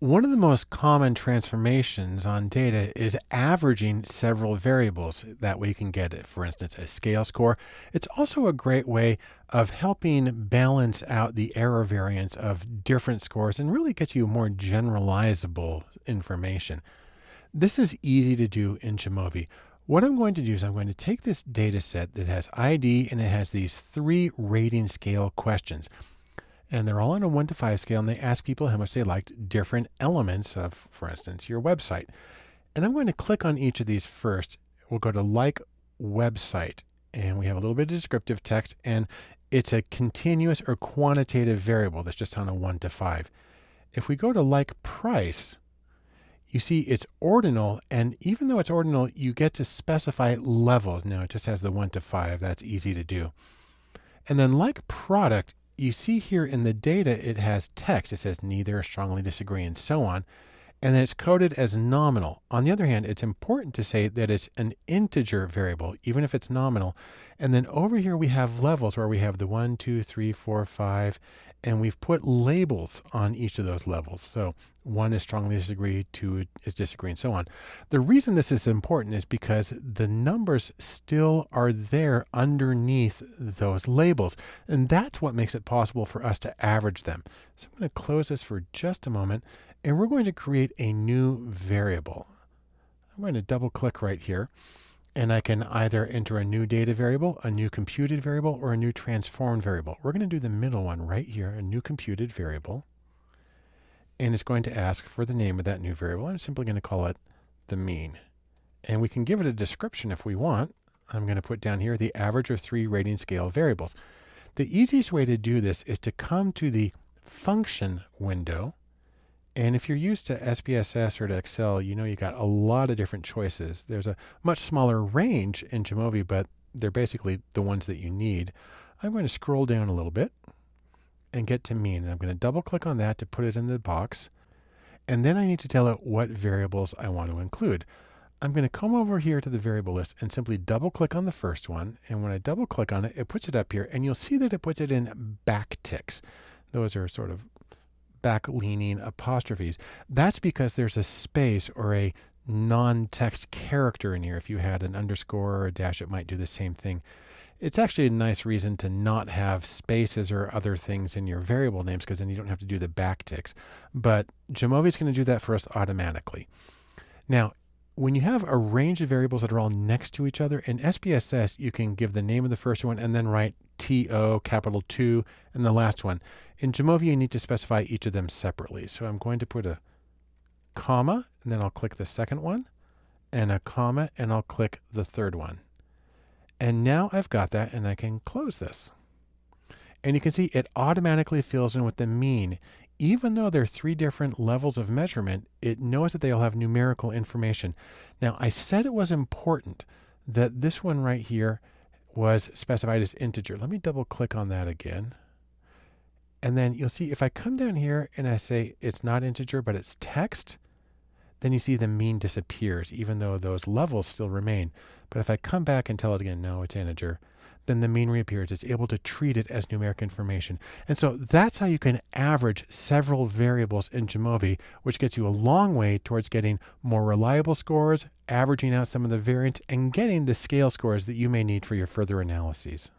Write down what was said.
One of the most common transformations on data is averaging several variables. That way you can get, for instance, a scale score. It's also a great way of helping balance out the error variance of different scores and really get you more generalizable information. This is easy to do in Jamovi. What I'm going to do is I'm going to take this data set that has ID and it has these three rating scale questions and they're all on a one to five scale and they ask people how much they liked different elements of, for instance, your website. And I'm going to click on each of these first. We'll go to like website and we have a little bit of descriptive text and it's a continuous or quantitative variable that's just on a one to five. If we go to like price, you see it's ordinal. And even though it's ordinal, you get to specify levels. Now it just has the one to five. That's easy to do. And then like product, you see here in the data, it has text. It says neither, strongly disagree, and so on. And then it's coded as nominal. On the other hand, it's important to say that it's an integer variable, even if it's nominal. And then over here, we have levels where we have the one, two, three, four, five, and we've put labels on each of those levels. So one is strongly disagree, two is disagree, and so on. The reason this is important is because the numbers still are there underneath those labels. And that's what makes it possible for us to average them. So I'm going to close this for just a moment, and we're going to create a new variable. I'm going to double click right here and I can either enter a new data variable, a new computed variable, or a new transformed variable. We're going to do the middle one right here, a new computed variable. And it's going to ask for the name of that new variable. I'm simply going to call it the mean. And we can give it a description if we want. I'm going to put down here the average of three rating scale variables. The easiest way to do this is to come to the function window and if you're used to SPSS or to Excel, you know you got a lot of different choices. There's a much smaller range in Jamovi, but they're basically the ones that you need. I'm going to scroll down a little bit and get to mean. I'm going to double click on that to put it in the box. And then I need to tell it what variables I want to include. I'm going to come over here to the variable list and simply double click on the first one. And when I double click on it, it puts it up here and you'll see that it puts it in backticks. Those are sort of back leaning apostrophes. That's because there's a space or a non-text character in here. If you had an underscore or a dash, it might do the same thing. It's actually a nice reason to not have spaces or other things in your variable names because then you don't have to do the backticks. But Jamovi is going to do that for us automatically. Now, when you have a range of variables that are all next to each other, in SPSS, you can give the name of the first one and then write TO, capital 2, and the last one. In Jamovi, you need to specify each of them separately. So I'm going to put a comma, and then I'll click the second one, and a comma, and I'll click the third one. And now I've got that, and I can close this. And you can see it automatically fills in with the mean even though there are three different levels of measurement, it knows that they all have numerical information. Now, I said it was important that this one right here was specified as integer. Let me double click on that again. And then you'll see if I come down here and I say it's not integer, but it's text, then you see the mean disappears, even though those levels still remain. But if I come back and tell it again, no, it's integer, then the mean reappears. It's able to treat it as numeric information. And so that's how you can average several variables in Jamovi, which gets you a long way towards getting more reliable scores, averaging out some of the variance, and getting the scale scores that you may need for your further analyses.